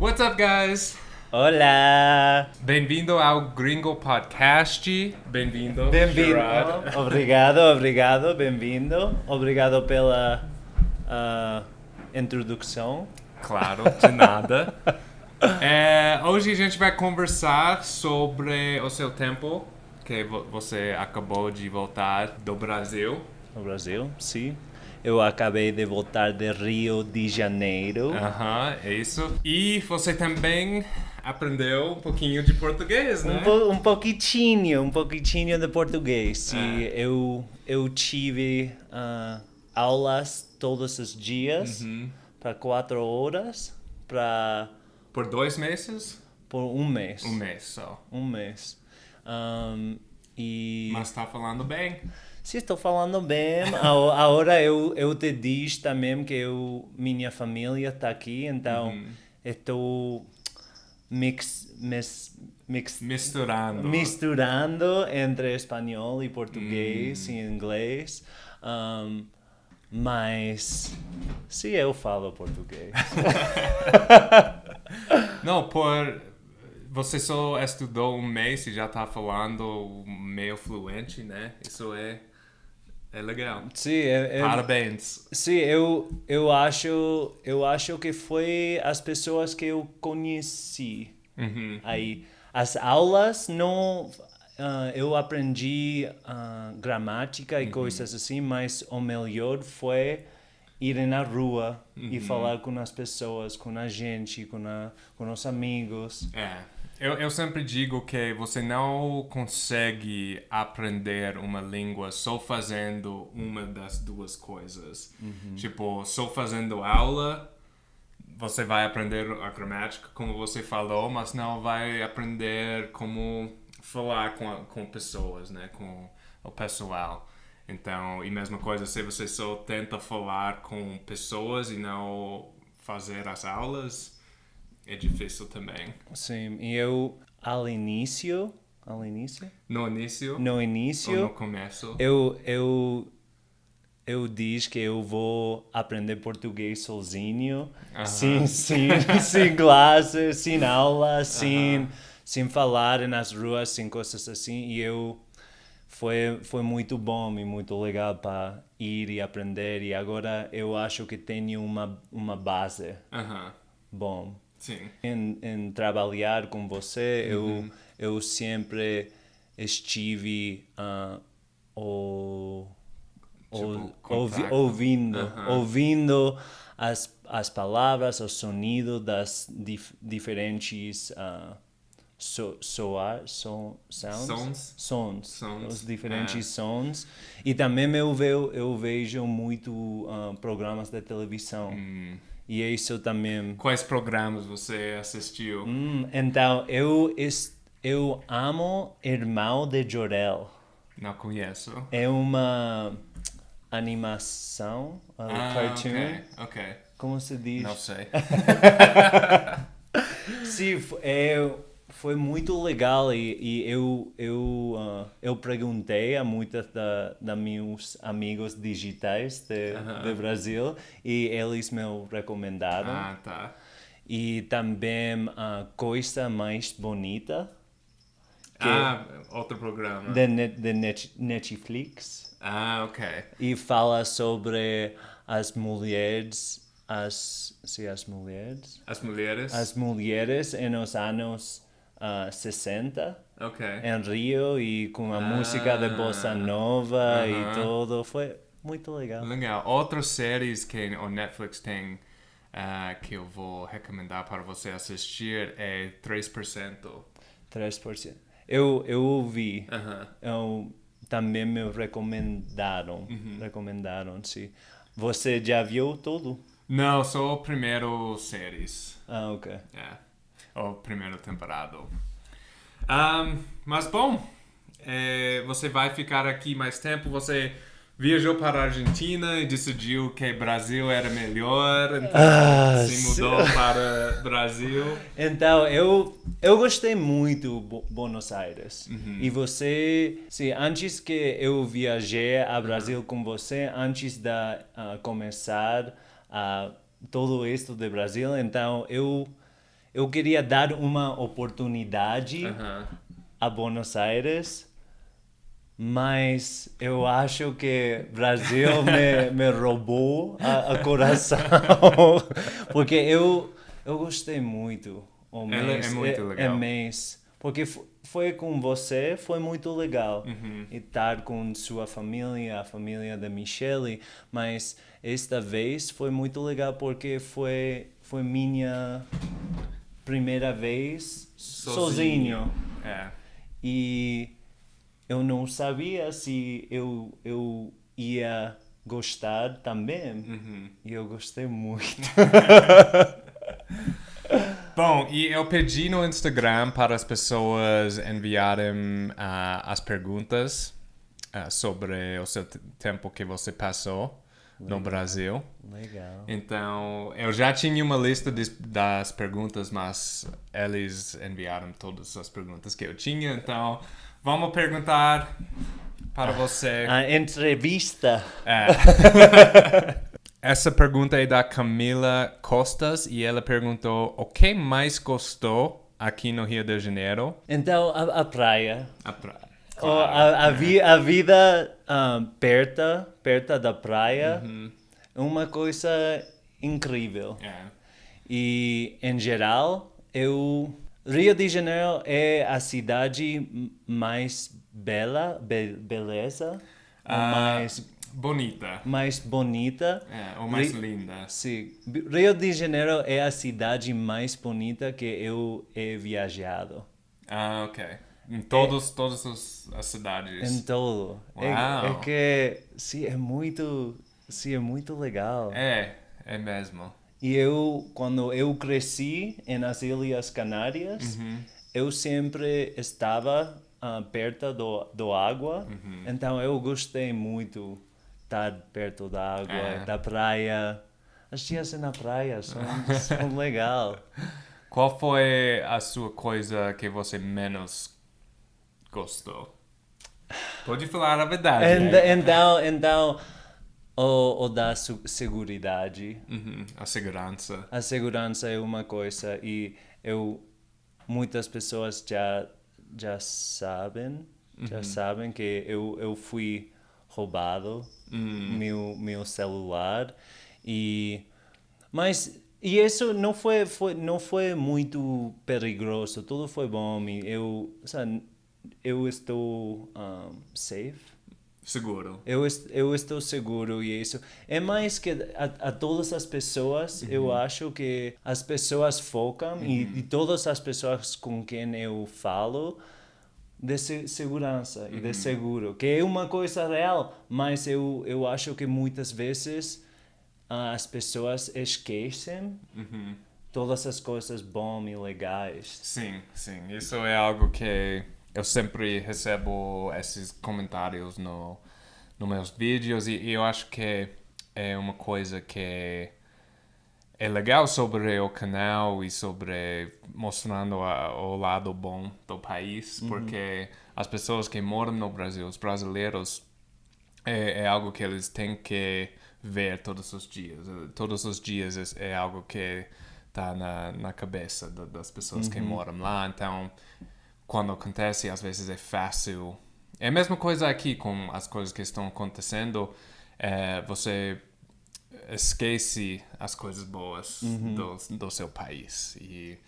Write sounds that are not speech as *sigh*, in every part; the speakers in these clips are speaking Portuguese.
What's up, guys? Olá! Bem-vindo ao Gringo Podcast. Bem-vindo, Bem-vindo! Gerard. Obrigado, obrigado, bem-vindo. Obrigado pela ah, introdução. Claro, de nada. *laughs* É, hoje a gente vai conversar sobre o seu tempo, que vo- você acabou de voltar do Brasil. No Brasil, sim. Eu acabei de voltar de Rio de Janeiro. Aham, é isso. E você também aprendeu um pouquinho de português, né? Um, po, um pouquinho, um pouquinho de português. Ah. eu, eu tive ah, aulas todos os dias Uhum. para quatro horas para Por dois meses? por um mês. Um mês só. Um mês. Ahm, e Mas tá falando bem. Se estou falando bem, agora eu, eu te disse também que eu, minha família está aqui, então Uhum. estou mix, mis, mix, Misturando. misturando entre espanhol e português Hum. e inglês. Ahm, mas sim, eu falo português. *laughs* Não, por. Você só estudou um mês e já tá falando meio fluente, né? Isso é. É legal. sim, é, é- Parabéns. Sim, eu, eu acho eu acho que foi as pessoas que eu conheci Uhum. aí as aulas não ah, eu aprendi ah, gramática e coisas assim mas o melhor foi ir na rua e falar com as pessoas com a gente com a, com os amigos É. Eu, eu sempre digo que você não consegue aprender uma língua só fazendo uma das duas coisas. Tipo, só fazendo aula, você vai aprender a gramática, como você falou, mas não vai aprender como falar com, a- com pessoas, né? Com o pessoal. Então, e mesma coisa, se você só tenta falar com pessoas e não fazer as aulas, é difícil também. sim e eu ao início ao início No início no início ou no começo? Eu, eu, eu diz que eu vou aprender português sozinho, Aham. sem, *laughs* sem, sem classe, sem aula, sem, sem falar nas ruas, sem coisas assim. E eu foi, foi muito bom e muito legal para ir e aprender. E agora eu acho que tenho uma, uma base Aham, bom sim. em, em trabalhar com você, eu, eu sempre estive ah, o, o- Tipo, ouvi- contato. ouvindo, Aham. ouvindo as, as palavras, o sonido das dif- diferentes ah, so, soar, so, sounds? Sons. Sons, Sons, os diferentes é. sons. E também eu, ve, eu vejo muito ah, programas de televisão. Hum. E isso também Quais programas você assistiu? Hum, então, eu, eu amo Irmão de Jorel. Não conheço. É uma animação, um Ah, cartoon. ok, ok. Como se diz? Não sei. *laughs* F- é, foi muito legal e, e eu, eu, ah, eu perguntei a muitos da, da meus amigos digitais de, Aham. de Brasil e eles me recomendaram. Ah, tá. E também a coisa mais bonita Ah, outro programa. de, net, de net, Netflix Ah, ok. e fala sobre as mulheres, as, sim, as mulheres, As mulheres? as mulheres nos anos ah, 60 Ok. em Rio e com a música de bossa nova e Aham. tudo, foi muito legal. Legal. Outras séries que o Netflix tem ah, que eu vou recomendar para você assistir é 3%. 3%. Eu, eu ouvi, Aham. eu, também me recomendaram, recomendaram, sim. Você já viu tudo? Não, só o primeiro séries. Ah, ok. É, o primeiro temporada. Ahn, mas bom, é, você vai ficar aqui mais tempo. Você viajou para a Argentina e decidiu que Brasil era melhor, então Ah, se mudou para Brasil. Então, eu, eu gostei muito Bo Buenos Aires. E você, sim, antes que eu viajei a Brasil com você, antes de ah, começar a todo isso de Brasil, então eu eu queria dar uma oportunidade a Buenos Aires, mas eu acho que Brasil *laughs* me, me roubou a, a coração, *laughs* porque eu, eu gostei muito o é mês, muito legal. mês, porque fo- foi com você, foi muito legal Uhum. estar com sua família, a família da Michelle, mas esta vez foi muito legal porque foi foi minha primeira vez sozinho. É. E eu não sabia se eu, eu ia gostar também. Uhum. E eu gostei muito. *laughs* Bom, e eu pedi no Instagram para as pessoas enviarem ah, as perguntas ah, sobre o seu tempo que você passou no Brasil. Legal. Então, eu já tinha uma lista des- das perguntas, mas eles enviaram todas as perguntas que eu tinha. Então, vamos perguntar para você. A entrevista. É. *laughs* Essa pergunta é da Camila Costas e ela perguntou o que mais gostou aqui no Rio de Janeiro? Então, a, a praia. A pra... Oh, a, a, vi, a vida ah, perto, perto da praia é uma coisa incrível. É. E, em geral, eu... Rio de Janeiro é a cidade mais bela, be- beleza, Ah, mais, bonita. mais bonita. É, ou mais Ri- linda. Sim, Rio de Janeiro é a cidade mais bonita que eu he viajado. Ah, ok. Em todos, todas as, as cidades. Em todo. É, é que, sim, é muito, sim, é muito legal. É, é mesmo. E eu, quando eu cresci nas Ilhas Canárias, Uhum. eu sempre estava ah, perto do, do água, Uhum. então eu gostei muito estar perto da água, É. da praia. As dias na praia são, *laughs* são legal. Qual foi a sua coisa que você menos gostou? Pode falar a verdade. And- né? Então, então o, o da seguridade. Uhum, A segurança. A segurança é uma coisa e eu muitas pessoas já já sabem, já sabem que eu, eu fui roubado meu meu celular e mas e isso não foi, foi não foi muito perigoso, tudo foi bom e eu sabe, eu estou um, safe. Seguro. Eu, eu estou seguro e isso é mais que a, a todas as pessoas eu acho que as pessoas focam e, e todas as pessoas com quem eu falo de se- segurança e de seguro que é uma coisa real mas eu eu acho que muitas vezes ah, as pessoas esquecem Uhum. todas as coisas bom e legais Sim, sim. Isso é algo que eu sempre recebo esses comentários no, nos meus vídeos e, e eu acho que é uma coisa que é legal sobre o canal e sobre mostrando a- o lado bom do país, porque as pessoas que moram no Brasil, os brasileiros, é, é algo que eles têm que ver todos os dias. Todos os dias é, é algo que está na, na cabeça da- das pessoas que moram lá. Então, quando acontece, às vezes é fácil. É a mesma coisa aqui com as coisas que estão acontecendo. eh, você esquece as coisas boas do, do seu país. E,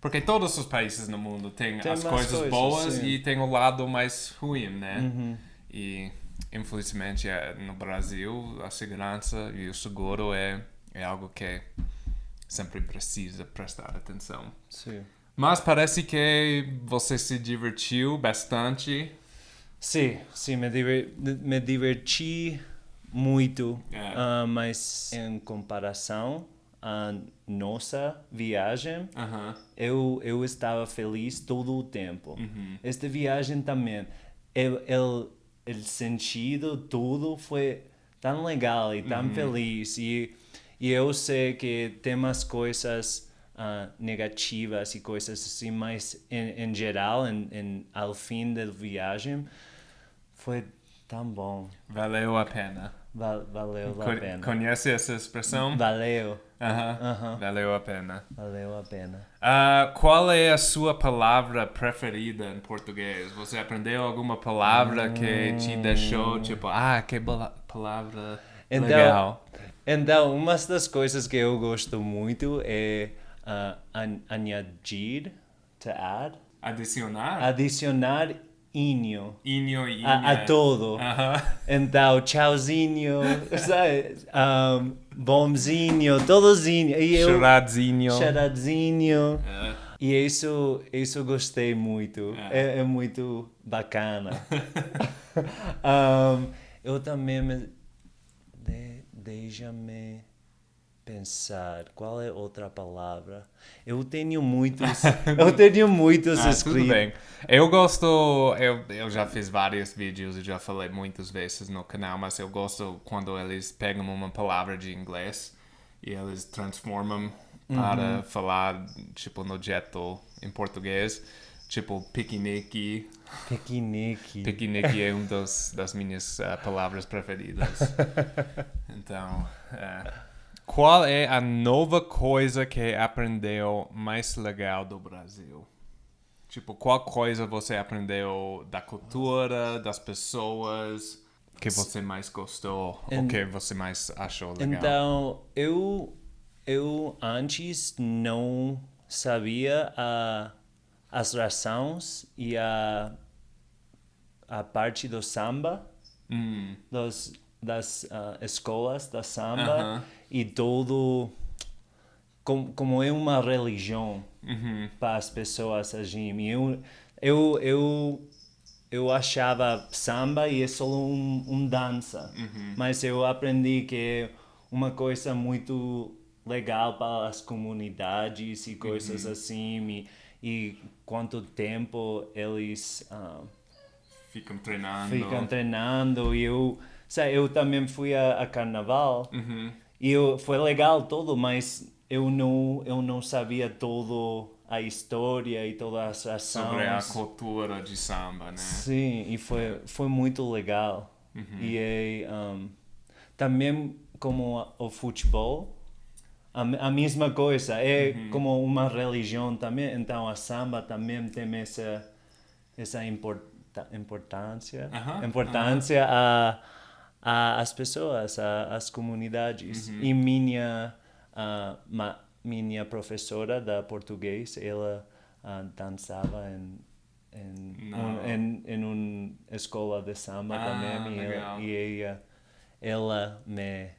porque todos os países no mundo têm Tem as coisas coisas, boas sim. Uhum. e tem o lado mais ruim, né? E infelizmente eh, no Brasil a segurança e o seguro é, é algo que sempre precisa prestar atenção. sim Mas parece que você se divertiu bastante. Sim, sim, me, diver, me diverti muito, É. ah, mas em comparação à nossa viagem, Aham. eu, eu estava feliz todo o tempo. Uhum. Esta viagem também, el, el sentido, tudo foi tão legal e Uhum. tão feliz. E, e eu sei que tem umas coisas ah, negativas e coisas assim, mas em, em geral, em, em, ao fim da viagem, foi tão bom. Valeu a pena. Val- valeu a pena. Conhece essa expressão? Valeu, Aham. Aham. Valeu a pena. valeu a pena. Ah, qual é a sua palavra preferida em português? Você aprendeu alguma palavra que te deixou tipo, ah, que palavra Então, legal? Então, uma das coisas que eu gosto muito é ah, an- añadir, to add, Adicionar? adicionar inho Inho e a, a todo. Aham. Então, tchauzinho, *laughs* sabe? Um, bomzinho, todozinho. E eu, Choradinho. charadinho. É. E isso, isso gostei muito. É, é muito bacana. *laughs* Um, eu também me... De, Deixa-me pensar. Qual é outra palavra? Eu tenho muitos... *laughs* eu tenho muitos Ah, tudo bem. Eu gosto, eu, eu já fiz vários vídeos e já falei muitas vezes no canal, mas eu gosto quando eles pegam uma palavra de inglês e eles transformam para falar, tipo, no jeito em português. Tipo, piquenique. Piquenique. Piquenique é *laughs* uma das, das minhas ah, palavras preferidas. *laughs* Então, é. Qual é a nova coisa que aprendeu mais legal do Brasil? Tipo, qual coisa você aprendeu da cultura, das pessoas, que você mais gostou, ou que você mais achou legal? Então, eu, eu antes não sabia a, as razões e a, a parte do samba, Hum, dos, das ah, escolas da samba Aham. e todo. Como, como é uma religião uhum, para as pessoas assim. E Eu, eu, eu, eu achava samba e é só um, um dança, mas eu aprendi que é uma coisa muito legal para as comunidades e coisas assim e, e quanto tempo eles ah, ficam treinando. ficam treinando e eu, sabe, eu também fui a, a carnaval Uhum. e eu, foi legal tudo, mas eu não, eu não sabia todo a história e todas as Sobre a ações. cultura de samba, né? Sim, e foi, foi muito legal. E é, um, também como o futebol, a, a mesma coisa, é como uma religião também, então a samba também tem essa, essa importância, Aham, importância a, a as pessoas, a, as comunidades. E minha, a, ma, minha professora da português, ela ah, dançava em em, um, em, em uma escola de samba Ah, também e, ela, e ela, ela me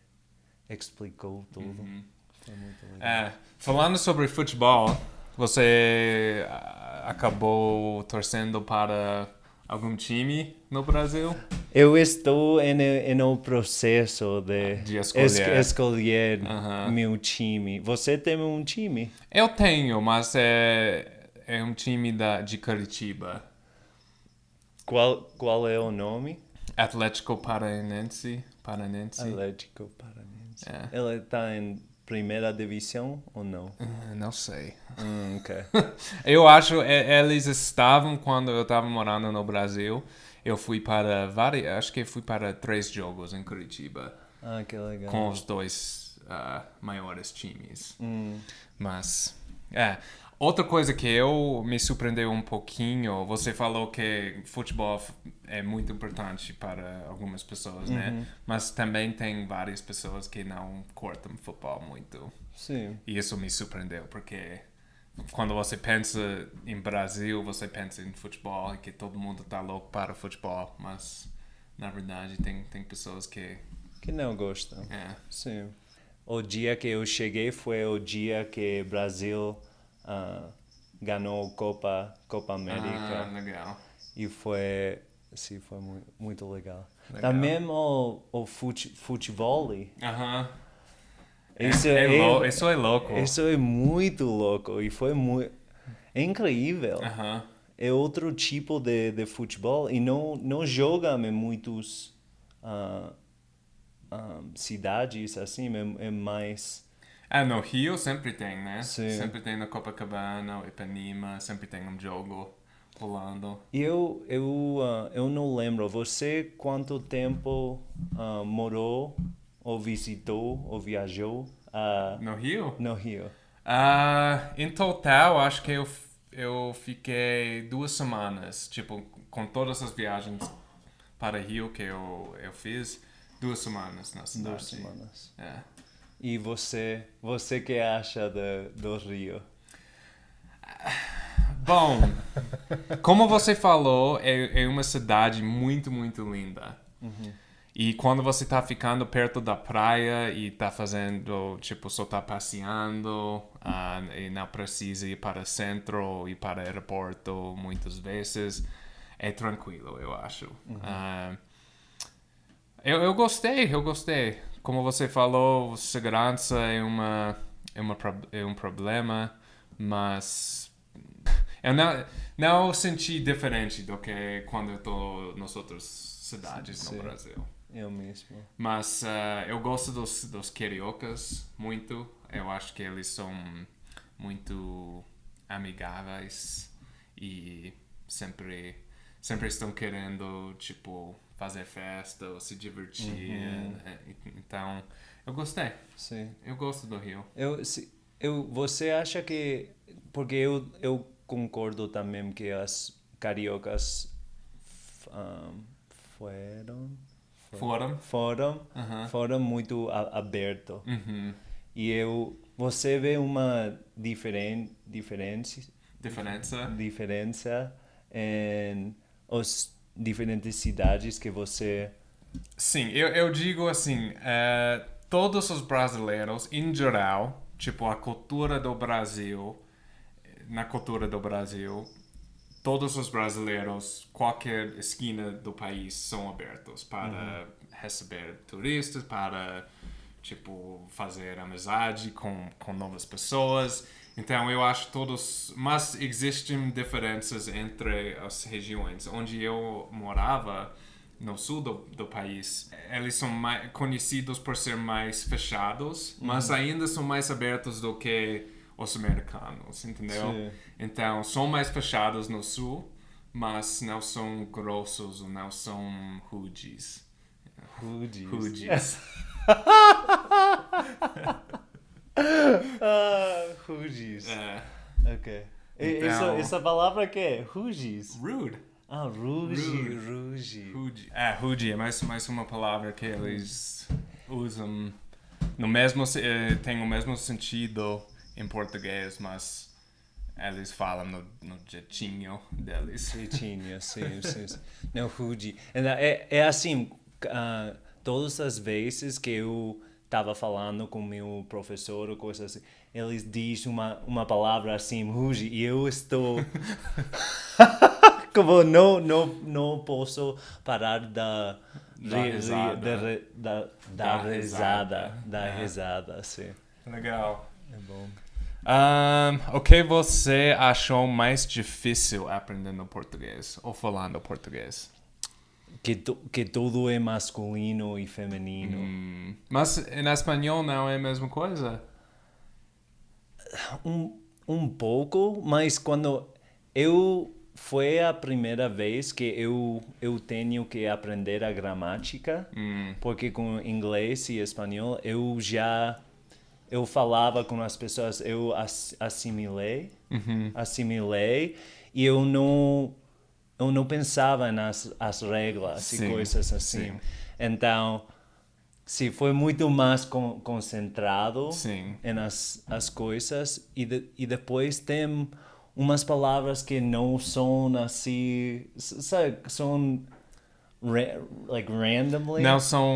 explicou tudo. Uhum. Foi muito legal. É, falando sobre futebol, você ah, acabou torcendo para algum time no Brasil? Eu estou em, em um processo de, De escolher. escolher Aham. meu time. Você tem um time? Eu tenho, mas é, é um time da, de Curitiba. Qual, qual é o nome? Atlético Paranense. Paranense. Atlético Paranense. É. Ela está em primeira divisão ou não? Ah, Não sei. Hum, ok. *laughs* Eu acho é, eles estavam quando eu estava morando no Brasil. Eu fui para vários, acho que fui para três jogos em Curitiba Ah, que legal. com os dois ah, maiores times. Hum. Mas, é. Outra coisa que eu me surpreendeu um pouquinho, você falou que futebol é muito importante para algumas pessoas, né? Mas também tem várias pessoas que não curtem futebol muito. Sim. E isso me surpreendeu, porque quando você pensa em Brasil, você pensa em futebol e que todo mundo tá louco para futebol, mas na verdade tem, tem pessoas que. Que não gostam. É. Sim. O dia que eu cheguei foi o dia que Brasil ah, ganhou Copa Copa América Ah, legal. e foi sim foi muito, muito legal. Legal. Também o o fute, futebol. Aham. Isso é, é, isso é louco. isso é muito louco e foi muito é incrível. Aham. É outro tipo de, de futebol e não não jogam em muitos ah, ah, cidades assim é, é mais Ah, no Rio sempre tem, né? Sim. Sempre tem na Copacabana, Ipanema, sempre tem um jogo Rolando. Eu, eu, uh, eu não lembro. Você quanto tempo uh, morou ou visitou ou viajou uh, No Rio? no Rio? Ah, em total, acho que eu, eu fiquei duas semanas, tipo, com todas as viagens para Rio que eu, eu fiz, duas semanas na cidade. Duas semanas. É. E você, você que acha do, do Rio? Bom, como você falou, é, é uma cidade muito, muito linda. E quando você tá ficando perto da praia e tá fazendo, tipo, só tá passeando ah, e não precisa ir para o centro ou para o aeroporto muitas vezes, é tranquilo, eu acho. Ah, eu, eu gostei, eu gostei. Como você falou, segurança é, uma, é, uma, é um problema, mas *laughs* eu não, não senti diferente do que quando eu estou nas outras cidades Sim. no Brasil. Eu mesmo. Mas ah, eu gosto dos, dos cariocas muito. Eu acho que eles são muito amigáveis e sempre, sempre estão querendo, tipo, fazer festa ou se divertir. Eh, Então, eu gostei. Sim. Eu gosto do Rio. Eu, se, eu, você acha que. Porque eu, eu concordo também que as cariocas um, foram. Foram, Aham. foram muito aberto. Uhum. E eu. Você vê uma diferen, diferença, Diferença? diferença em as diferentes cidades que você. Sim, eu, eu digo assim, eh, todos os brasileiros, em geral, tipo, a cultura do Brasil, na cultura do Brasil, todos os brasileiros, qualquer esquina do país, são abertos para receber turistas, para, tipo, fazer amizade com, com novas pessoas. Então, eu acho todos... Mas existem diferenças entre as regiões. Onde eu morava, no sul do, do país, eles são mais conhecidos por ser mais fechados, mas ainda são mais abertos do que os americanos, entendeu? Sim. Então, são mais fechados no sul, mas não são grossos não são rudes. Rudes. Rudes. Ah, rudes. é. Ok. Então- Essa, essa palavra que é? Ruges. Rude. Ah, ruge, Rude. ruge. Rude. É, rude é mais, mais uma palavra que eles usam no mesmo eh, tem o mesmo sentido em português, mas eles falam no, no jeitinho deles. Jeitinho, sim, sim. sim. Não, rude. É, é assim, ah, todas as vezes que eu estava falando com meu professor ou coisas assim, eles dizem uma, uma palavra assim, ruge, e eu estou... *laughs* Como não, não, não posso parar da... Da ri- ri- risada. da, da, da Da risada, risada. da É. risada, sim. Legal. É bom. Um, o que você achou mais difícil aprendendo português ou falando português? Que, tu, que tudo é masculino e feminino. Hum, mas em espanhol não é a mesma coisa? Um, um pouco, mas quando eu foi a primeira vez que eu eu tenho que aprender a gramática, Hum, porque com inglês e espanhol eu já eu falava com as pessoas, eu ass- assimilei, uhum. assimilei e eu não eu não pensava nas as regras Sim, e coisas assim. sim. Então, sim, foi muito mais con concentrado Sim. em as, as coisas e, de, e depois tem umas palavras que não são assim, sabe, são ra like randomly. Não são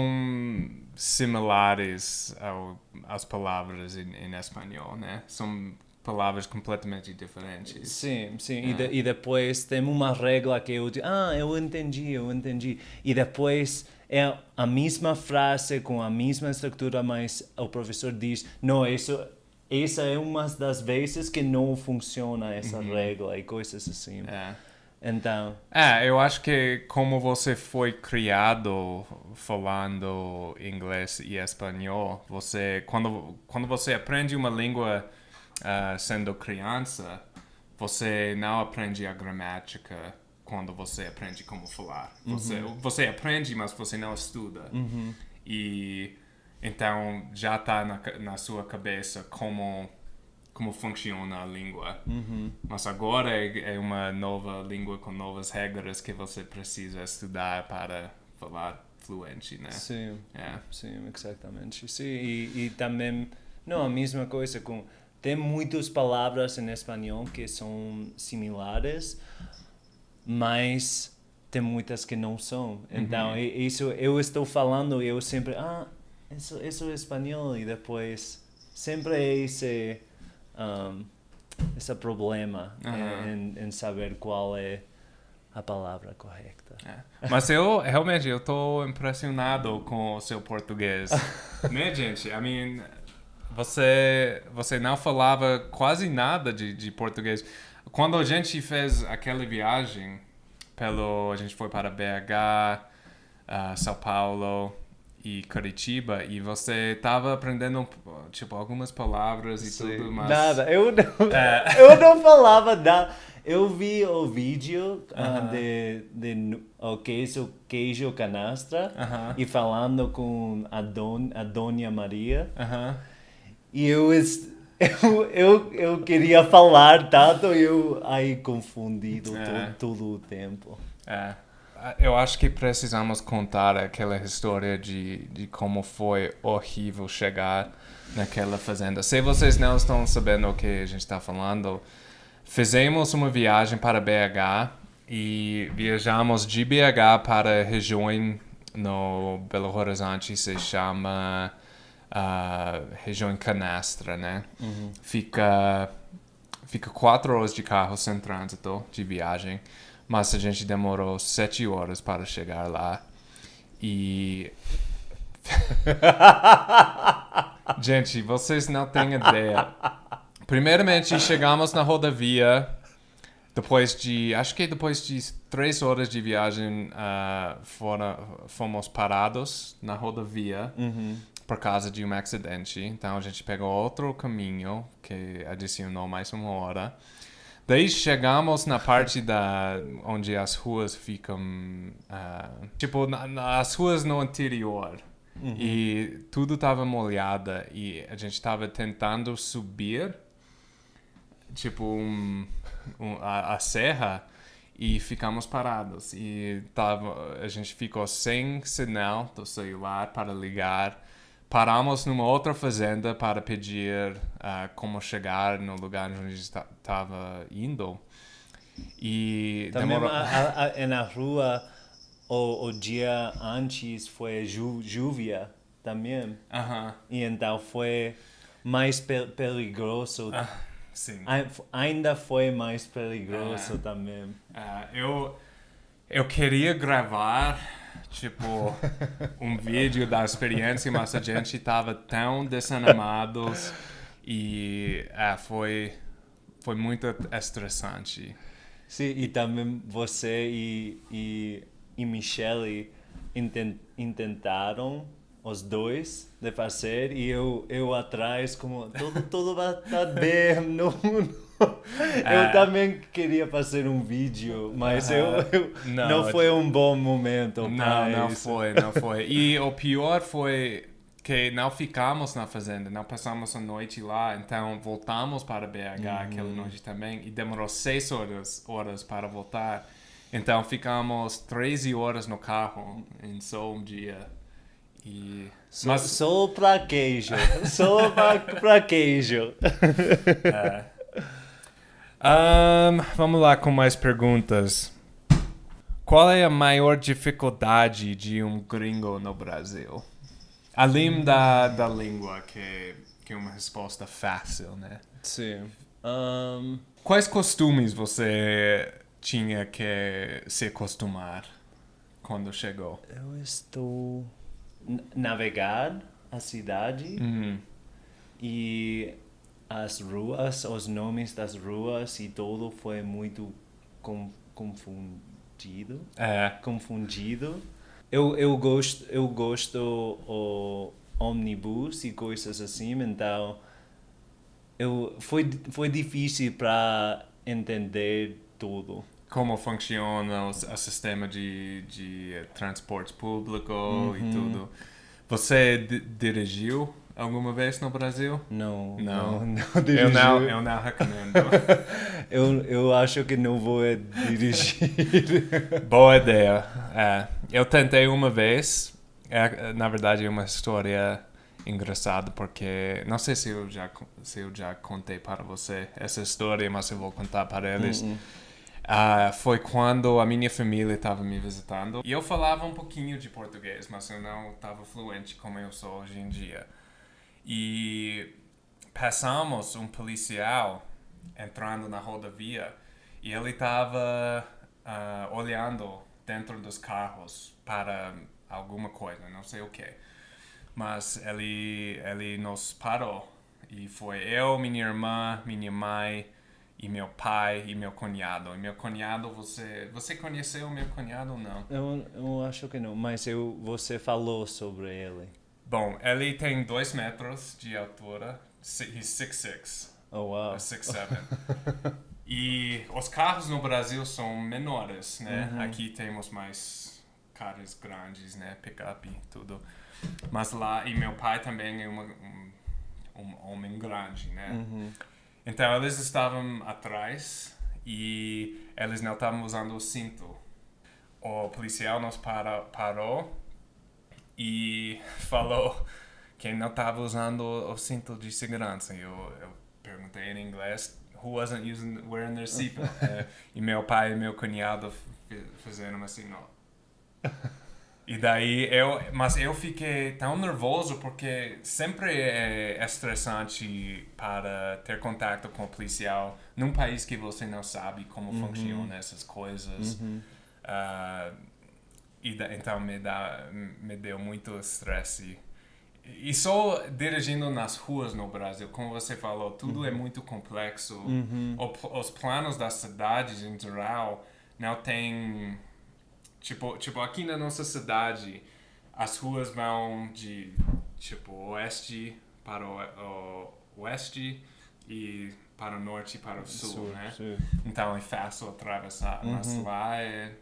similares ao, às palavras em, em espanhol, né? São palavras completamente diferentes. Sim, sim. E, de, e depois tem uma regra que eu digo, ah, eu entendi, eu entendi. E depois é a mesma frase com a mesma estrutura, mas o professor diz, não, isso, essa é uma das vezes que não funciona essa regra e coisas assim. É. Então, É, eu acho que como você foi criado falando inglês e espanhol, você quando quando você aprende uma língua ah, sendo criança, você não aprende a gramática quando você aprende como falar. Você, você aprende, mas você não estuda. E então já está na, na sua cabeça como como funciona a língua. Mas agora é, é uma nova língua com novas regras que você precisa estudar para falar fluente, né? Sim. É. Sim, exatamente. Sim, e, e também, não, a mesma coisa com... Tem muitas palavras em espanhol que são similares, mas tem muitas que não são. Então, i- isso eu estou falando, eu sempre, ah, isso, isso é espanhol, e depois sempre é esse, um, esse problema em, em saber qual é a palavra correta. É. Mas eu realmente eu tô impressionado com o seu português. *laughs* né, gente? I mean, você você não falava quase nada de, de português. Quando a gente fez aquela viagem pelo a gente foi para BH, ah, São Paulo e Curitiba e você tava aprendendo tipo algumas palavras e Sim. tudo, mas Nada, eu não, É. *laughs* eu não falava nada. Eu vi o vídeo ah, Aham. de, de o queijo, queijo canastra Aham. e falando com a, don, a Dona Maria. Aham. E eu, *laughs* eu, eu, eu queria falar tanto e eu aí confundido É. to- todo o tempo. É. Eu acho que precisamos contar aquela história de, de como foi horrível chegar naquela fazenda. Se vocês não estão sabendo o que a gente está falando, fizemos uma viagem para BH e viajamos de BH para a região no Belo Horizonte, se chama ah, região Canastra, né? Fica fica quatro horas de carro sem trânsito de viagem, mas a gente demorou sete horas para chegar lá. E. *laughs* gente, vocês não têm ideia. Primeiramente, chegamos na rodovia. Depois de. Acho que depois de três horas de viagem, fora, fomos parados na rodovia por causa de um acidente. Então a gente pegou outro caminho que adicionou mais uma hora. Daí chegamos na parte da onde as ruas ficam, ah, tipo na, na- as ruas no interior e tudo estava molhada e a gente estava tentando subir, tipo um, um- a, a serra e ficamos parados. E tava, a gente ficou sem sinal do celular para ligar. Paramos numa outra fazenda para pedir ah, como chegar no lugar onde estava indo. E Também demorou... a, a, a, na rua o, o dia antes foi ju, júvia também. Aham, E então foi mais pe perigoso. sim. Ai- Ainda foi mais perigoso Ah. também. Ah, eu, eu queria gravar, tipo, um vídeo da experiência, mas a gente tava tão desanimados e ah, foi, foi muito estressante. Sim, e também você e, e, e Michelle inten, intentaram os dois de fazer e eu, eu atrás como tudo, tudo vai estar bem. *laughs* Não, não. *laughs* É. Eu também queria fazer um vídeo, mas eu, eu- Não, não, foi um bom momento Não, não isso. foi, não foi. E o pior foi que não ficamos na fazenda, não passamos a noite lá, então voltamos para BH aquela noite também e demorou seis horas, horas para voltar. Então ficamos 13 horas no carro em só um dia. E... Só, Mas, só para queijo, só para queijo. *laughs* Ahn, vamos lá com mais perguntas. Qual é a maior dificuldade de um gringo no Brasil? Além da, da língua, que, que é uma resposta fácil, né? Sim. Um, Quais costumes você tinha que se acostumar quando chegou? eu estou navegar a cidade Uhum. e as ruas, os nomes das ruas e tudo foi muito com, confundido. É. Confundido. Eu, eu gosto eu gosto o ônibus e coisas assim, então eu foi foi difícil para entender tudo. Como funciona o, o sistema de, de transporte público e tudo. Você di- dirigiu alguma vez no Brasil? Não, Não. não, não Eu dirigiu. não, eu não recomendo. *laughs* Eu, eu acho que não vou dirigir. *laughs* Boa ideia. É, eu tentei uma vez. É, na verdade, é uma história engraçada porque não sei se eu já se eu já contei para você essa história, mas eu vou contar para eles. Ah, foi quando a minha família estava me visitando e eu falava um pouquinho de português, mas eu não estava fluente como eu sou hoje em dia. E passamos um policial entrando na rodovia e ele estava ah, olhando dentro dos carros para alguma coisa, não sei o que. Mas ele, ele nos parou e foi eu, minha irmã, minha mãe e meu pai e meu cunhado. E meu cunhado, você, você conheceu meu cunhado ou não? Eu, eu acho que não, mas eu, você falou sobre ele. Bom, ele tem dois metros de altura. He's 6'6". Oh, wow. 6'7". e os carros no Brasil são menores, né? Aqui temos mais carros grandes, né? Picape e tudo. Mas lá, e meu pai também é uma, um, um homem grande, né? Então eles estavam atrás e eles não estavam usando o cinto. O policial nos para, parou e falou que não estava usando o cinto de segurança. Eu, eu perguntei em inglês, who wasn't using, wearing their seatbelt? *laughs* Eh, e meu pai e meu cunhado fi- fizeram assim, não. E daí eu, mas eu fiquei tão nervoso porque sempre é estressante para ter contato com o policial num país que você não sabe como funcionam essas coisas. Ah, e da- então me dá me deu muito estresse. E só dirigindo nas ruas no Brasil, como você falou, tudo é muito complexo. O pl- os planos das cidades em geral não tem Tipo, tipo, aqui na nossa cidade, as ruas vão de, tipo, oeste para o, o oeste e para o norte e para o sul, né? Sim. Então é fácil atravessar, mas lá é,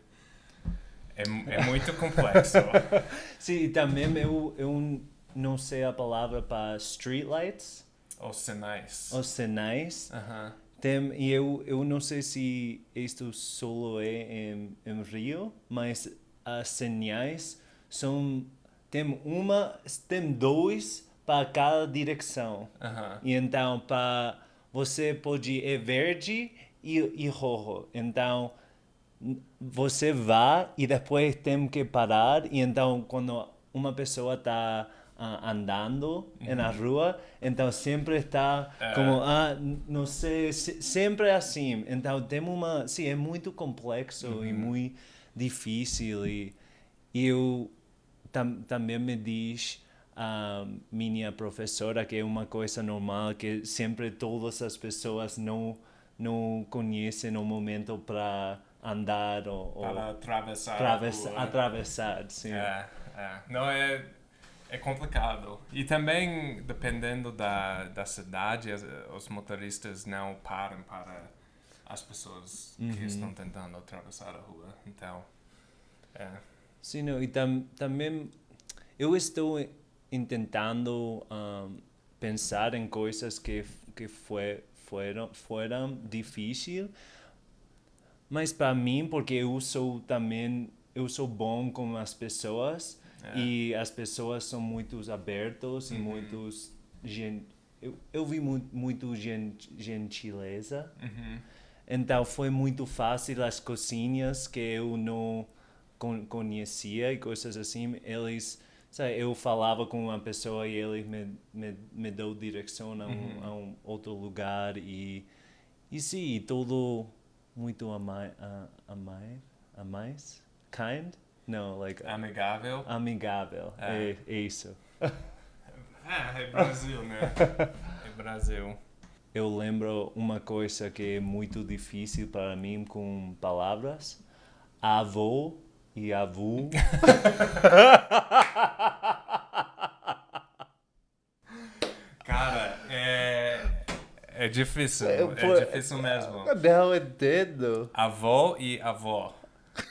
é, é muito complexo. *laughs* Sim, e também eu, eu não sei a palavra para streetlights, Os sinais. os sinais. Aham. Tem, e eu, eu não sei se isto só é em, em Rio, mas as señais são tem uma, tem dois para cada direção. Aham. E então para você pode é verde e, e roxo. Então você vai e depois tem que parar e então quando uma pessoa está andando na rua, então sempre está É. como ah não sei se- sempre é assim. Então tem uma sim é muito complexo e muito difícil e eu tam, também me diz a minha professora que é uma coisa normal que sempre todas as pessoas não não conhecem o momento para andar ou, ou Para atravessar. a atravessa- rua. atravessar, sim. É, é. Não, é, é complicado. E também, dependendo da, da cidade, os motoristas não param para as pessoas que estão tentando atravessar a rua. Então, é. Sim, não, e tam, também eu estou tentando um, pensar em coisas que, que foi, foram, foram difíceis, mas para mim, porque eu sou também, eu sou bom com as pessoas É. e as pessoas são muito abertos e muitos gen, eu, eu vi muito, muito gen, gentileza. Uhum. Então foi muito fácil as cozinhas que eu não con conhecia e coisas assim. Eles, sabe, eu falava com uma pessoa e ele me, me, me deu direção a um, a um outro lugar e e sim, tudo muito a mais, a, mais, a mais, kind, não, like Amigável. amigável, É. é, é isso. *laughs* É, é Brasil, né? *laughs* É Brasil. Eu lembro uma coisa que é muito difícil para mim com palavras. Avô e avô. *laughs* É, é difícil, É, é, por- difícil mesmo. Não entendo. Avó e avó. *laughs*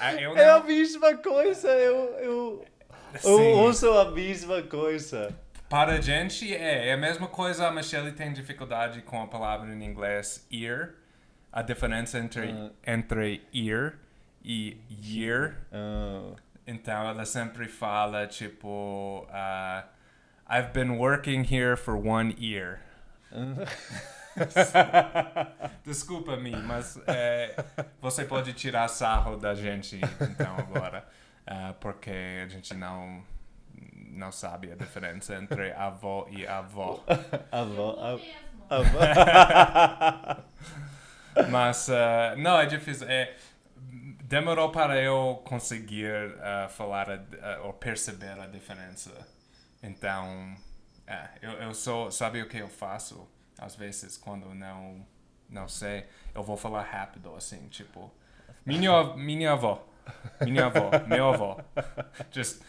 Ah, eu É a não, mesma coisa, eu, eu, eu uso a mesma coisa. para a gente é, é a mesma coisa. A Michelle tem dificuldade com a palavra em inglês ear. A diferença entre, entre ear e year. Ah, Então ela sempre fala tipo, ah, I've been working here for one year. *laughs* Desculpa-me, mas é, você pode tirar sarro da gente então agora, ah, porque a gente não não sabe a diferença entre avó e avó. avó, avó. *laughs* Mas ah, não é difícil. É, demorou para eu conseguir ah, falar a- ou perceber a diferença. Então, é, eu, eu sou sabe o que eu faço? Às vezes quando não não sei eu vou falar rápido assim tipo minha minha avó minha avó meu avó *laughs* just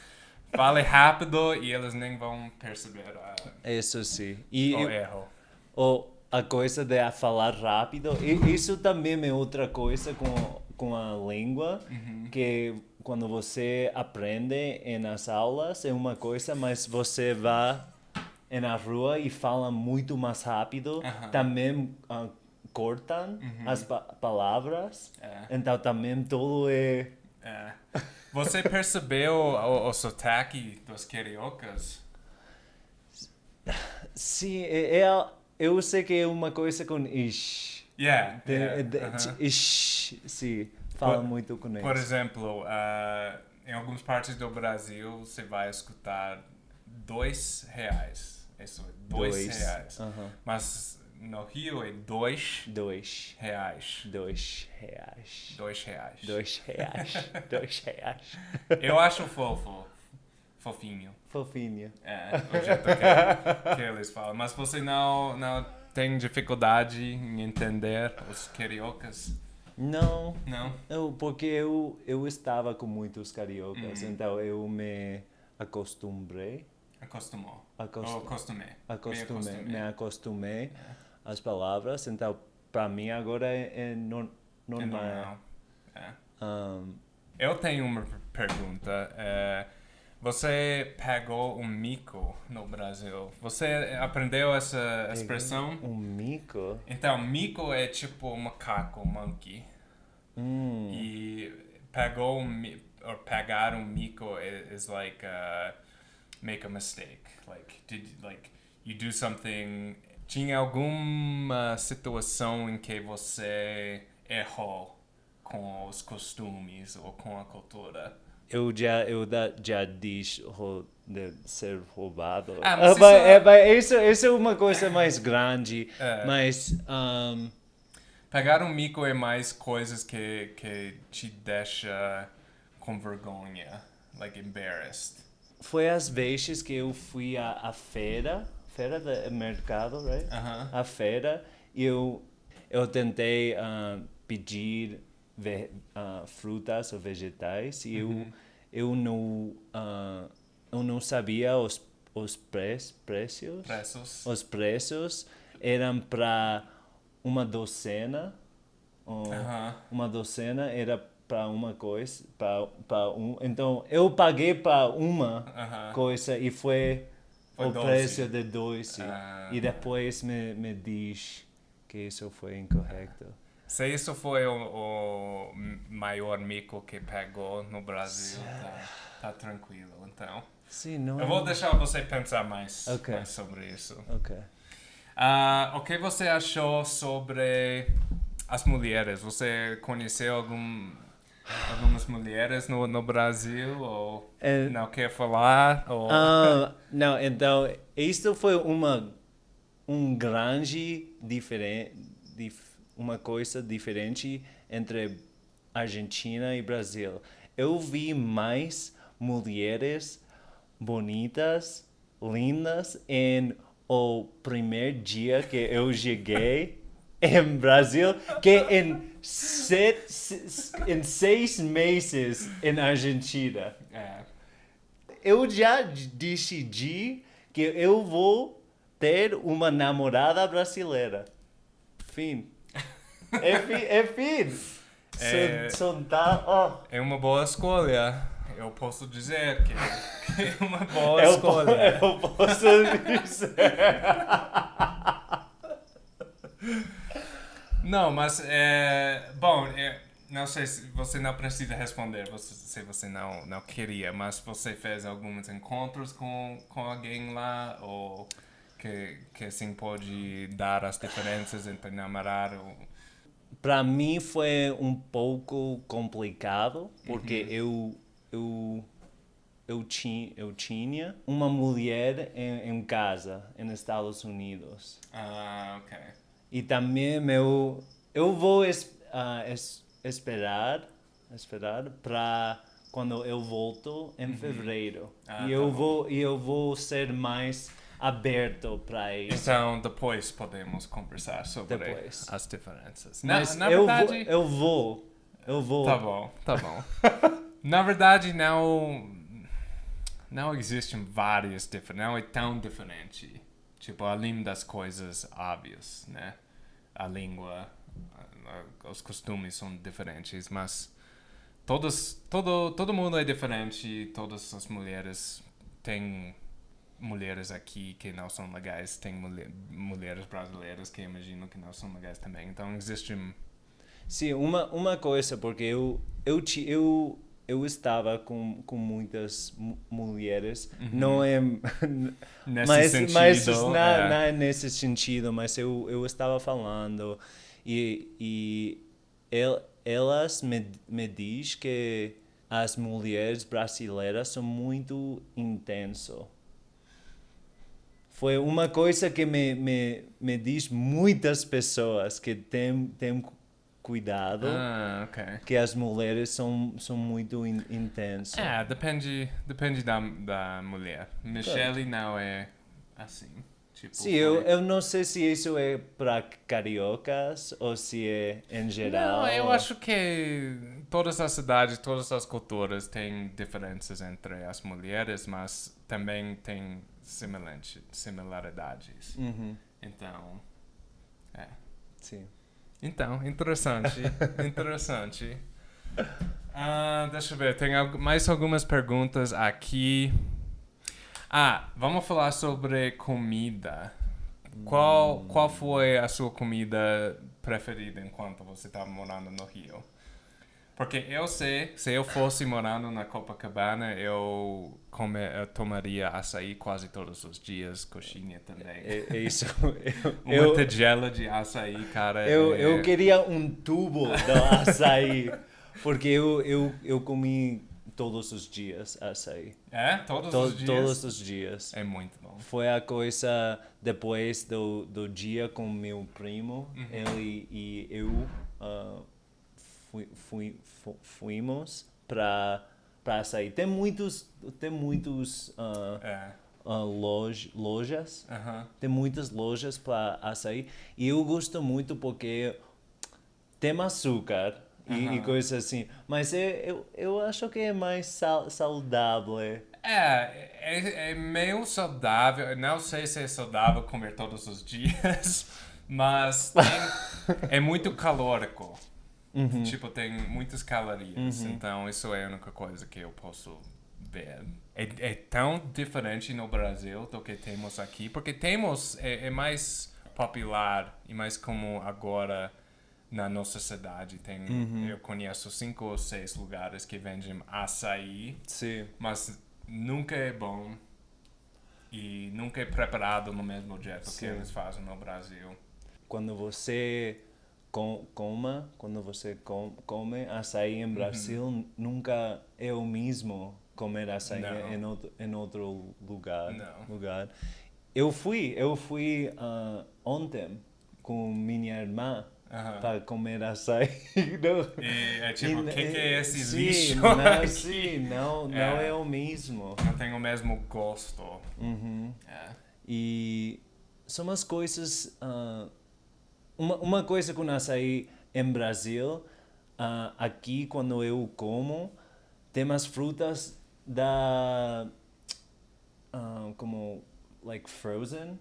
fale rápido e eles nem vão perceber ah, Isso sim. E o erro. o, a coisa de falar rápido, e isso também é outra coisa com, com a língua, que quando você aprende nas aulas é uma coisa, mas você vai na rua e fala muito mais rápido, Aham. também ah, cortam as pa palavras, É. então também tudo é... É. Você percebeu o, o sotaque dos cariocas? Sim, é, é eu sei que é uma coisa com ish. Yeah, De, yeah, de- uh-huh. ish, sim, fala Por- muito com isso. Por exemplo, ah, em algumas partes do Brasil você vai escutar dois reais. Isso, dois, Dois. reais. Mas no Rio é dois Dois. reais. Dois reais. Dois reais. Dois reais. *laughs* Dois reais. Eu acho fofo. Fofinho. Fofinho. É, o jeito que, que eles falam. Mas você não, não tem dificuldade em entender os cariocas? Não, Não? eu, porque eu, eu estava com muitos cariocas, Uhum. então eu me acostumbrei. Acostumou. Acostum- Ou acostumei. Me acostumei, me acostumei É. às palavras, então para mim agora é, é É normal. normal. É. Ahn, Eu tenho uma pergunta. É, você pegou um mico no Brasil? Você aprendeu essa expressão? um mico? Então, mico é tipo macaco, monkey. Hum, E pegou um or pegar um mico is like uh, make a mistake. Like did like you do something? Tinha alguma situação em que você errou com os costumes ou com a cultura? Eu já, eu da, já disse ro- de ser roubado. Ah, mas mas, isso é- é, isso, isso é uma coisa mais grande, É. mas ahn, Pegar um mico é mais coisas que que te deixa com vergonha, like embarrassed. foi às vezes que eu fui à, à feira, feira do mercado, right? Aham. a feira e eu eu tentei ah, pedir ve- ah, frutas ou vegetais e eu eu não ah, eu não sabia os os pre preços Preços. os preços eram para uma docena ou Aham. uma docena era para uma coisa para um então eu paguei para uma Aham. coisa e foi, Foi o 12. preço de 12. Ah. E depois me, me diz que isso foi incorreto. Se isso foi o, o maior mico que pegou no Brasil, tá, tá tranquilo, então. Sim, não Eu é- vou deixar você pensar mais, Ok. mais sobre isso. Ok. Ah, o que você achou sobre as mulheres? Você conheceu algum, algumas mulheres no, no Brasil? Ou É- não quer falar? Ou... Ah, não, então, isto foi uma um grande diferente, uma coisa diferente entre Argentina e Brasil. Eu vi mais mulheres bonitas, lindas em o primeiro dia que eu cheguei *laughs* em Brasil que em, sete, em seis meses em Argentina É. eu já decidi que eu vou ter uma namorada brasileira. Fim. É fim. É fim. É- tá, ó. É uma boa escolha. Eu posso dizer que é uma boa Eu, escolha. eu posso dizer. Não, mas é. Bom, é, não sei se você não precisa responder você, se você não, não queria, mas você fez alguns encontros com, com alguém lá ou que, que assim pode dar as diferenças entre namorar ou. Para mim foi um pouco complicado, porque eu, eu, eu, tinha, eu tinha uma mulher em, em casa, nos Estados Unidos. Ah, ok. E também eu, eu vou es, ah, es- esperar, esperar para quando eu volto em fevereiro. Ah, e tá eu bom. vou e eu vou ser mais aberto para isso. Então depois podemos conversar sobre Depois. as diferenças. Na, Mas na eu, verdade. vou, eu vou, eu vou. Tá bom, tá bom. *laughs* Na verdade, não. Não existem várias diferenças. Não é tão diferente. Tipo, além das coisas óbvias, né? A língua, os costumes são diferentes, mas. Todos, todo, todo mundo é diferente. Todas as mulheres têm mulheres aqui que não são legais, tem mulher, mulheres brasileiras que imagino que não são legais também. Então existem Sim, uma, uma coisa, porque eu, eu, ti- eu, eu estava com, com muitas mu- mulheres, não é... Uhum. *laughs* Nesse mas, sentido, mas não, é. não é nesse sentido, mas eu, eu estava falando e, e el, elas me, me diz que as mulheres brasileiras são muito intensas. Foi uma coisa que me, me, me diz muitas pessoas que tem, tem cuidado Ah, ok. que as mulheres são, são muito in, intensas. É, depende, depende da, da mulher. Michelle não é assim. Tipo, Sim, eu, foi- eu não sei se isso é para cariocas ou se é em geral. Não, eu acho que todas as cidades, todas as culturas têm diferenças entre as mulheres, mas também tem semelhante, similaridades. Uhum, Então, é. sim. Então, interessante, *laughs* interessante. Ah, deixa eu ver, tem mais algumas perguntas aqui. Ah, vamos falar sobre comida. Qual, qual foi a sua comida preferida enquanto você estava morando no Rio? Porque eu sei, se eu fosse morando na Copacabana, eu, come, eu tomaria açaí quase todos os dias, coxinha também. É, é isso. Uma *laughs* Eu, eu, tigela de açaí, cara. eu, é- eu queria um tubo do açaí, porque eu, eu, eu comi todos os dias açaí. É? Todos To- os dias? Todos os dias. É muito bom. Foi a coisa depois do, do dia com meu primo, Uhum. ele e eu ah, fui, fui, fu- fuimos para para sair. Tem muitos tem muitos ah, É. ah, loj, lojas, Aham. tem muitas lojas para açaí e eu gosto muito porque tem açúcar e, e Aham. coisas assim, mas eu, eu, eu acho que é mais sal, saudável. É, é, é meio saudável. Eu Não sei se é saudável comer todos os dias, *laughs* mas tem- é muito calórico. Uhum. Tipo, tem muitas calorias. Então, isso é a única coisa que eu posso ver. É, é tão diferente no Brasil do que temos aqui, porque temos, é, é mais popular e mais como agora na nossa cidade. Tem, Eu conheço cinco ou seis lugares que vendem açaí, Sim. mas nunca é bom e nunca é preparado no mesmo jeito que eles fazem no Brasil. quando você com, coma, quando você com, come açaí Uhum. em Brasil, nunca é o mesmo comer açaí Não. em outro, em outro lugar. Não. lugar. Eu fui, eu fui ah, ontem com minha irmã Aham. para comer açaí. *laughs* Não. E é tipo, o que, que é esse sim, lixo Não, *laughs* sim, não, não É. é o mesmo. Não tem o mesmo gosto. Uhum. É. E são as coisas. ah, uma, uma coisa com açaí em Brasil, ah, aqui quando eu como, tem as frutas da. ah, como. like frozen.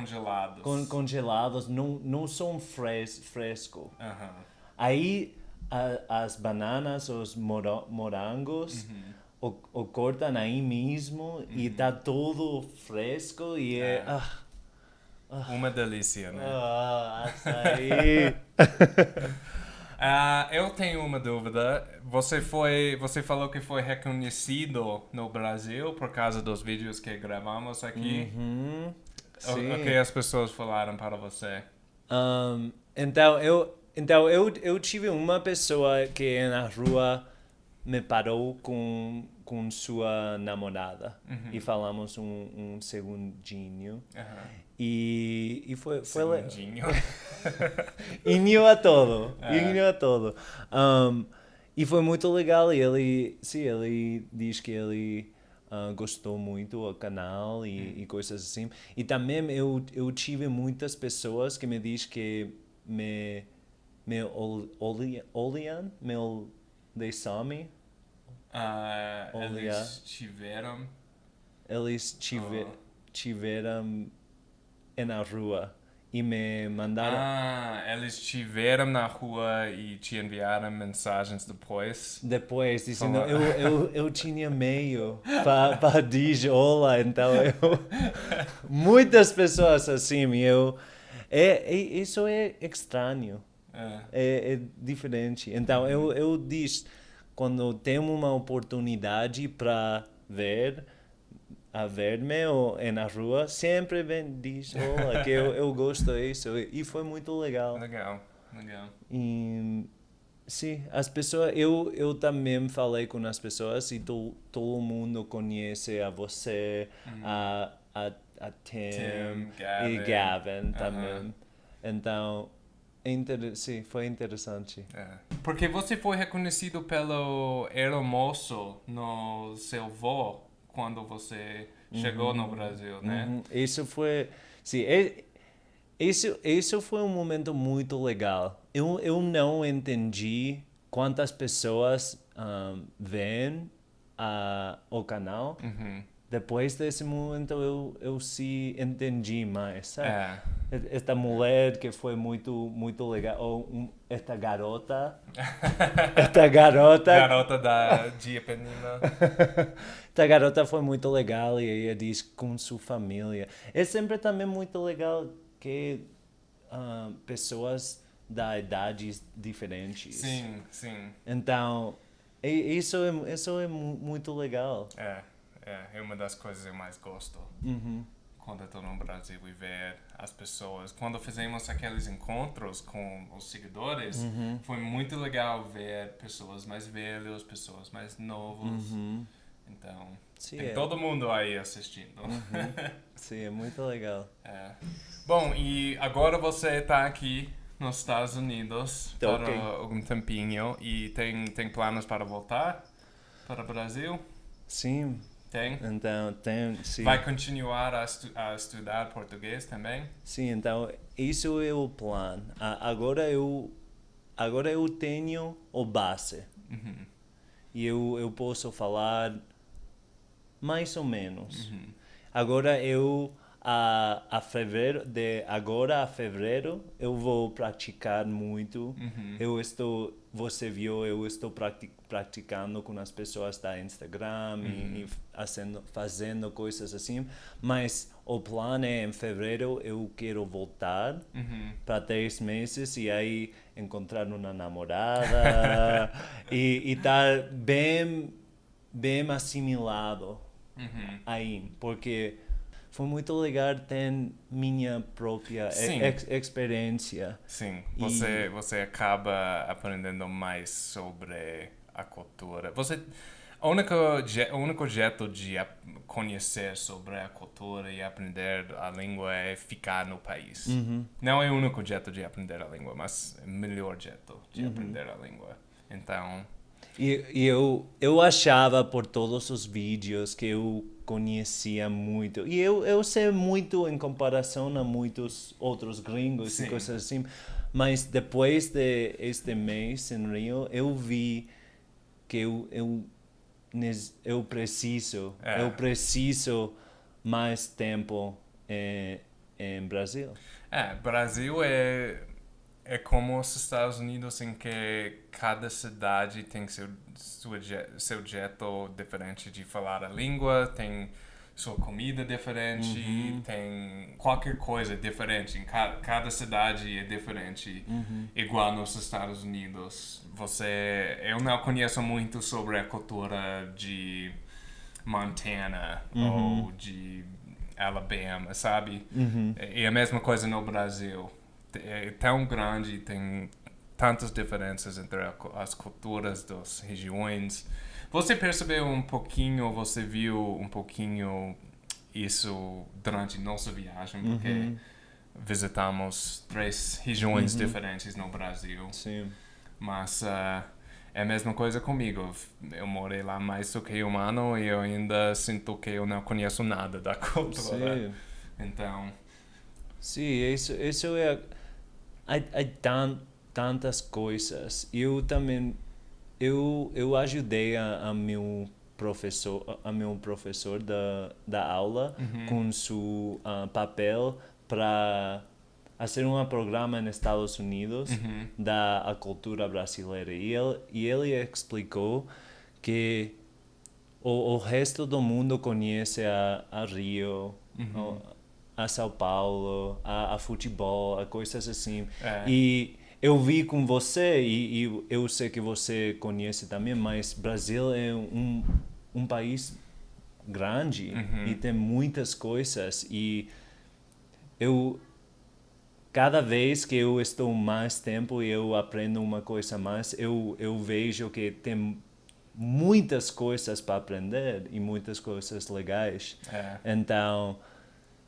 Congelados. con- congelados, não, não são fres, fresco. Aham. Aí a- as bananas, os moro- morangos, o, o cortam aí mesmo e tá tudo fresco e é... É. Ah, Uma delícia, né? ah, açaí. *laughs* *laughs* Ah, eu tenho uma dúvida. Você foi, você falou que foi reconhecido no Brasil por causa dos vídeos que gravamos aqui. Uhum, sim. o que as pessoas falaram para você? Um, então, eu, então eu, eu tive uma pessoa que na rua me parou com, com sua namorada e falamos um, um segundinho. Aham. E, e foi, foi Segundinho. *laughs* Inho a todo, É. inho a todo. Um, e foi muito legal e ele, sim, ele diz que ele ah, gostou muito do canal e, e coisas assim. E também eu, eu tive muitas pessoas que me diz que me, me ol- olham, olham, me ol- me, Olha. eles tiveram. eles tive, Oh. tiveram na rua e me mandaram... Ah, eles tiveram na rua e te enviaram mensagens depois. Depois, dizendo, Olá. eu, eu, eu tinha meio para dizer olá, então eu... *laughs* Muitas pessoas assim, eu... É, é, isso é estranho, É. é, é diferente. Então, eu, eu diz, quando tenho uma oportunidade para ver, a ver-me ou é na rua, sempre vem diz olá, que eu, eu gosto disso. E foi muito legal. Legal, legal. E, sim, as pessoas, eu, eu também falei com as pessoas e to, todo mundo conhece a você, a, a, a Tim, Tim, e Gavin. Gavin Aham. também. Então, é inter, sim, foi interessante. É. Porque você foi reconhecido pelo Aeromoço no seu voo quando você chegou no Brasil, né? Uhum, Isso foi, sim, é, isso, isso foi um momento muito legal. Eu, eu não entendi quantas pessoas um, veem a, o canal. Uhum. Depois desse momento eu, eu se entendi mais, sabe? É. Esta mulher que foi muito muito legal, ou um, esta garota, *laughs* esta garota, Garota da de Ipanema. *laughs* esta garota foi muito legal e ela diz com sua família. É sempre também muito legal que ah, pessoas da idades diferentes. Sim, sim. Então, isso é, isso é mu- muito legal. É, é, é uma das coisas que eu mais gosto. Uhum. Quando estou no Brasil e ver as pessoas. Quando fizemos aqueles encontros com os seguidores, Uhum. foi muito legal ver pessoas mais velhas, pessoas mais novos. Então, Sim, tem é. todo mundo aí assistindo. *laughs* Sim, é muito legal. É. Bom, e agora você está aqui nos Estados Unidos Tô para ok. algum tempinho e tem, tem planos para voltar para o Brasil? Sim, Tem? então tem, sim. Vai continuar a, estu a estudar português também? Sim, então isso é o plano. Agora eu agora eu tenho o base Uhum. e eu, eu posso falar mais ou menos. Uhum. Agora eu a, a fevereiro de agora a fevereiro eu vou praticar muito. Uhum. Eu estou você viu eu estou prati praticando com as pessoas da Instagram e, e fazendo fazendo coisas assim, mas o plano é em fevereiro eu quero voltar Uhum. para três meses e aí encontrar uma namorada *laughs* e e estar bem bem assimilado Uhum. aí, porque foi muito legal ter minha própria ex- experiência. Sim, E- você, você acaba aprendendo mais sobre a cultura. Você, o único, o único jeito de conhecer sobre a cultura e aprender a língua é ficar no país. Não é o único jeito de aprender a língua, mas é o melhor jeito de aprender a língua. Então, E, e eu, eu achava por todos os vídeos que eu conhecia muito. E eu, eu sei muito em comparação a muitos outros gringos Sim. e coisas assim. Mas depois de este mês em Rio, eu vi que eu, eu, eu preciso, É. eu preciso mais tempo eh, em Brasil. É, Brasil é, é como os Estados Unidos em que cada cidade tem seu, seu, seu jeito diferente de falar a língua, tem sua comida diferente, uhum. tem qualquer coisa diferente. Em cada, cada cidade é diferente, uhum. igual nos Estados Unidos. Você, eu não conheço muito sobre a cultura de Montana uhum. ou de Alabama, sabe? Uhum. E a mesma coisa no Brasil. É tão grande, tem tantas diferenças entre as culturas das regiões você percebeu um pouquinho, você viu um pouquinho isso durante nossa viagem, porque uhum. visitamos três regiões uhum. diferentes no Brasil. Sim. Mas uh, é a mesma coisa comigo. Eu morei lá mais do que um ano e eu ainda sinto que eu não conheço nada da *laughs* cultura. Sim. Então. Sim, isso, isso é. Há, há tant, tantas coisas. Eu também eu, eu ajudei a, a meu professor a meu professor da, da aula uhum. com seu uh, papel para fazer um programa nos Estados Unidos uhum. da a cultura brasileira e ele e ele explicou que o, o resto do mundo conhece a, a Rio uhum. A, São Paulo a, a futebol a coisas assim é. e eu vi com você e, e, eu sei que você conhece também, mas Brasil é um, um país grande uhum. e tem muitas coisas e eu cada vez que eu estou mais tempo e eu aprendo uma coisa mais, eu eu vejo que tem muitas coisas para aprender e muitas coisas legais. É. Então,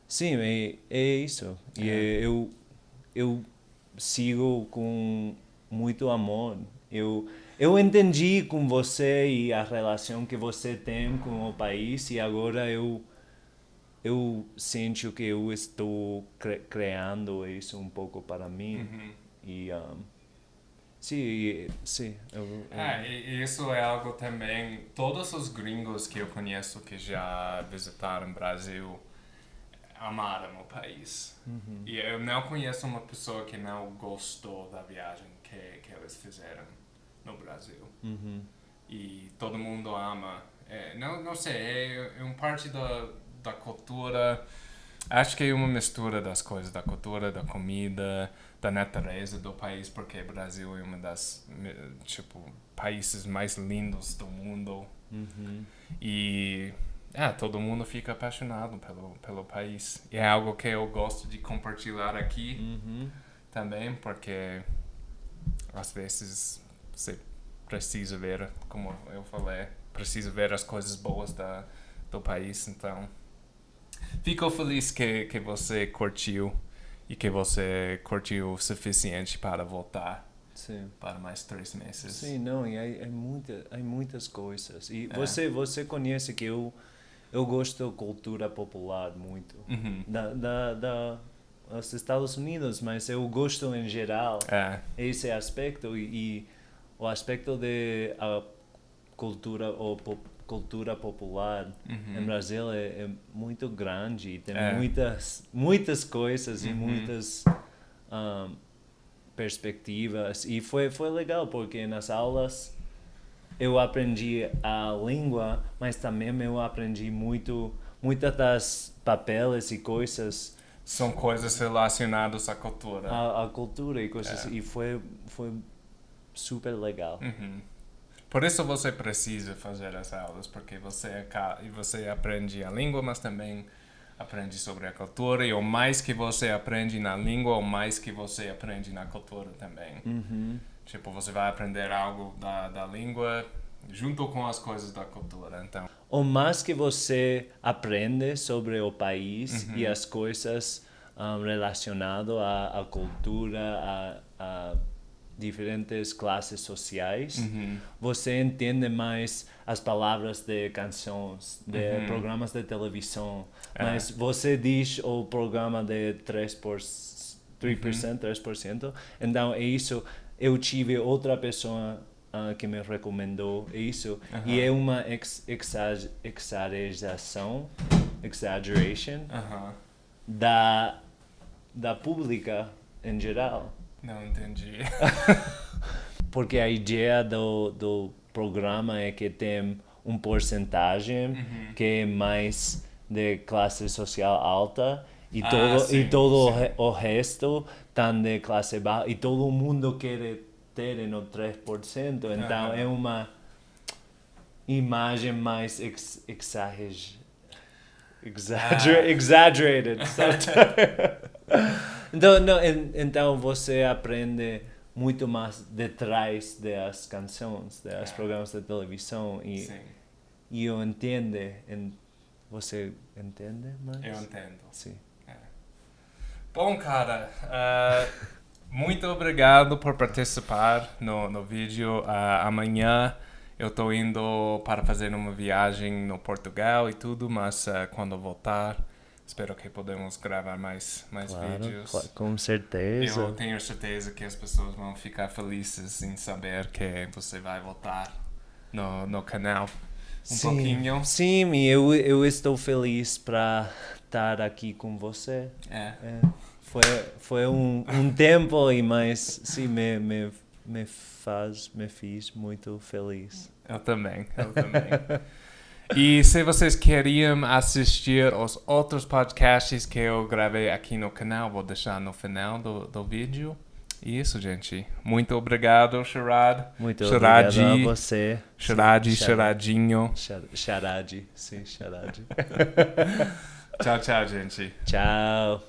sim, é, é isso. E é. eu eu sigo com muito amor. Eu eu entendi com você e a relação que você tem com o país e agora eu eu sinto que eu estou cre criando isso um pouco para mim uhum. e um, sim sim eu, eu... É, isso é algo também todos os gringos que eu conheço que já visitaram o Brasil amaram o país. Uhum. E eu não conheço uma pessoa que não gostou da viagem que, que eles fizeram no Brasil. Uhum. E todo mundo ama. É, não, não sei, é, é uma parte da, da cultura. Acho que é uma mistura das coisas, da cultura, da comida, da natureza do país, porque o Brasil é um das tipo países mais lindos do mundo. Uhum. E é, todo mundo fica apaixonado pelo, pelo país. E é algo que eu gosto de compartilhar aqui uhum. também, porque às vezes você precisa ver, como eu falei, precisa ver as coisas boas da, do país. Então, fico feliz que, que você curtiu e que você curtiu o suficiente para voltar. Sim. para mais três meses. Sim, não, e há, há, muita, há muitas coisas. E é. você, você conhece que eu eu gosto da cultura popular muito. Uhum. Da, da, da os Estados Unidos, mas eu gosto em geral é. esse aspecto e, e, o aspecto de a cultura ou pop, cultura popular uhum. em Brasil é, é, muito grande e tem é. muitas muitas coisas uhum. e muitas um, perspectivas e foi foi legal porque nas aulas eu aprendi a língua, mas também eu aprendi muito, muitas das papéis e coisas. São coisas relacionadas à cultura. À, à cultura e coisas, é. e foi, foi super legal. Uhum. Por isso você precisa fazer as aulas, porque você, você aprende a língua, mas também aprende sobre a cultura, e o mais que você aprende na língua, o mais que você aprende na cultura também. Uhum. Tipo, você vai aprender algo da, da língua junto com as coisas da cultura, então. O mais que você aprende sobre o país uhum. e as coisas um, relacionadas à, à, cultura, a, a, diferentes classes sociais, uhum. você entende mais as palavras de canções, de uhum. programas de televisão. É. Mas você diz o programa de 3%, 3%, 3%, então é isso eu tive outra pessoa uh, que me recomendou isso e é uma ex exageração exaggeration da da pública em geral. Não entendi. *laughs* Porque a ideia do, do programa é que tem um porcentagem Uhum. que é mais de classe social alta e Ah, todo, sim, e todo sim. o resto tá de classe baixa e todo mundo quer ter no 3%. Então é uma imagem mais ex, exager, Ah. exaggerated. sabe? então, não, então você aprende muito mais detrás das canções, dos É. programas de televisão e, Sim, e eu entendo, en- você entende mais? eu entendo. Sim. Bom, cara, ah, muito obrigado por participar no, no vídeo. Ah, amanhã eu tô indo para fazer uma viagem no Portugal e tudo, mas ah, quando voltar, espero que podemos gravar mais, mais Claro, vídeos. cla- com certeza. Eu tenho certeza que as pessoas vão ficar felizes em saber que você vai voltar no, no canal um pouquinho. Sim, eu, eu estou feliz para estar aqui com você. É. É, foi foi um, um tempo e mais sim me, me, me faz me fiz muito feliz. Eu também, eu também. e se vocês queriam assistir os outros podcasts que eu gravei aqui no canal, vou deixar no final do, do vídeo. Isso, gente. Muito obrigado, Sharad. Muito Charade, obrigado a você. Charade. Charadinho. Char- Charade, sim, charade. *laughs* ciao, ciao, gente. Ciao.